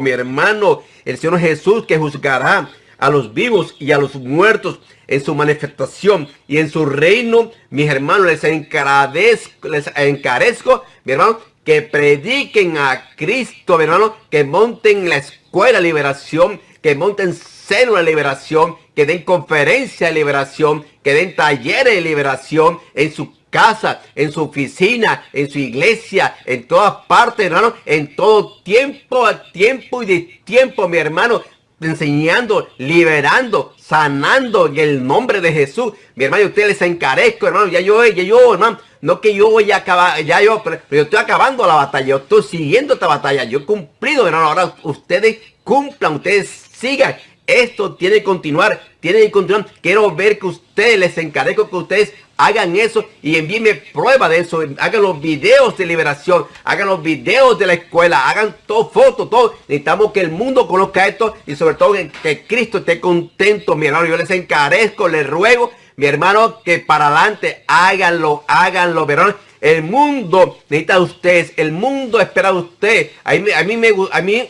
Mi hermano, el Señor Jesús que juzgará a los vivos y a los muertos en su manifestación y en su reino, mis hermanos, les encarezco, les encarezco, mi hermano, que prediquen a Cristo, mi hermano, que monten la escuela de liberación, que monten célula de liberación, que den conferencia de liberación, que den talleres de liberación en su casa, en su oficina, en su iglesia, en todas partes, hermano, en todo tiempo, a tiempo y de tiempo, mi hermano, enseñando, liberando, sanando en el nombre de Jesús. Mi hermano, ustedes les encarezco, hermano, ya yo, ya yo, hermano, no que yo voy a acabar, ya yo, pero, yo estoy acabando la batalla, yo estoy siguiendo esta batalla, yo he cumplido, hermano, ahora ustedes cumplan, ustedes sigan. Esto tiene que continuar, tiene que continuar. Quiero ver que ustedes, les encarezco que ustedes hagan eso y envíenme prueba de eso. Hagan los videos de liberación, hagan los videos de la escuela, hagan todo, fotos, todo. Necesitamos que el mundo conozca esto y sobre todo que Cristo esté contento, mi hermano. Yo les encarezco, les ruego, mi hermano, que para adelante háganlo, háganlo, hermano. El mundo necesita de ustedes, el mundo espera de ustedes. A mí, a mí me a mí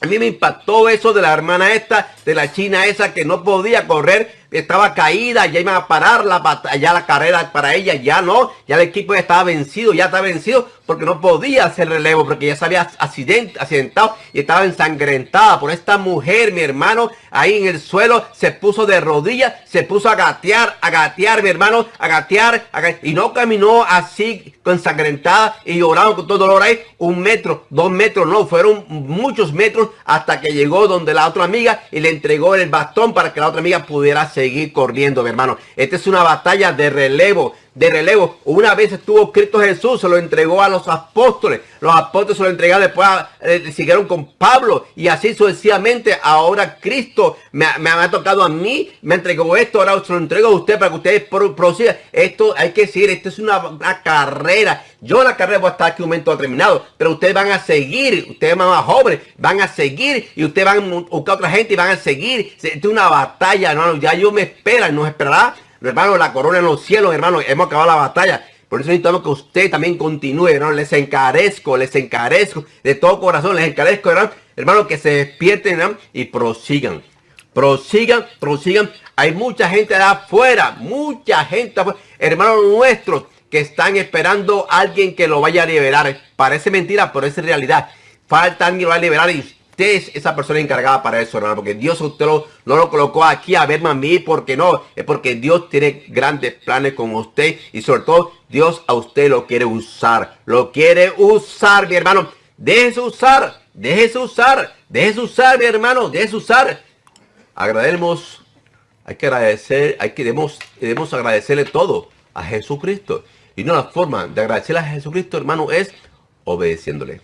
a mí me impactó eso de la hermana esta, de la china esa que no podía correr estaba caída, ya iban a parar la batalla, la carrera para ella, ya no, ya el equipo ya estaba vencido, ya estaba vencido porque no podía hacer relevo, porque ya se había accidentado y estaba ensangrentada por esta mujer, mi hermano, ahí en el suelo, se puso de rodillas, se puso a gatear, a gatear, mi hermano, a gatear, y no caminó así ensangrentada y llorando con todo dolor ahí, un metro, dos metros, no, fueron muchos metros hasta que llegó donde la otra amiga y le entregó el bastón para que la otra amiga pudiera seguir corriendo, mi hermano. Esta es una batalla de relevo de relevo. Una vez estuvo Cristo Jesús, se lo entregó a los apóstoles. Los apóstoles se lo entregaron después, eh, siguieron con Pablo. Y así sucesivamente, ahora Cristo me, ha tocado a mí, me entregó esto, ahora se lo entrego a usted para que ustedes prosigan. Esto hay que decir, esto es una, carrera. Yo la carrera voy a estar aquí un momento determinado, pero ustedes van a seguir, ustedes más jóvenes, van a seguir y ustedes van a buscar a otra gente y van a seguir. Esto es una batalla. Ya yo me espera, nos esperará hermano, la corona en los cielos, hermano, hemos acabado la batalla. Por eso necesitamos que usted también continúe, hermano. Les encarezco, les encarezco de todo corazón, les encarezco, hermano, hermano que se despierten y prosigan. Prosigan, prosigan. Hay mucha gente de afuera, mucha gente afuera, hermanos nuestros, que están esperando a alguien que lo vaya a liberar. Parece mentira, pero es realidad. Falta alguien que lo va a liberar y usted es esa persona encargada para eso, hermano. Porque Dios usted lo, no lo colocó aquí a verme a mí, porque no. Es porque Dios tiene grandes planes con usted. Y sobre todo, Dios a usted lo quiere usar. Lo quiere usar, mi hermano. Déjese usar. Déjese usar. Déjese usar, mi hermano. Déjese usar. Agradecemos. Hay que agradecer. Hay que debemos, debemos agradecerle todo a Jesucristo. Y no la forma de agradecerle a Jesucristo, hermano, es obedeciéndole.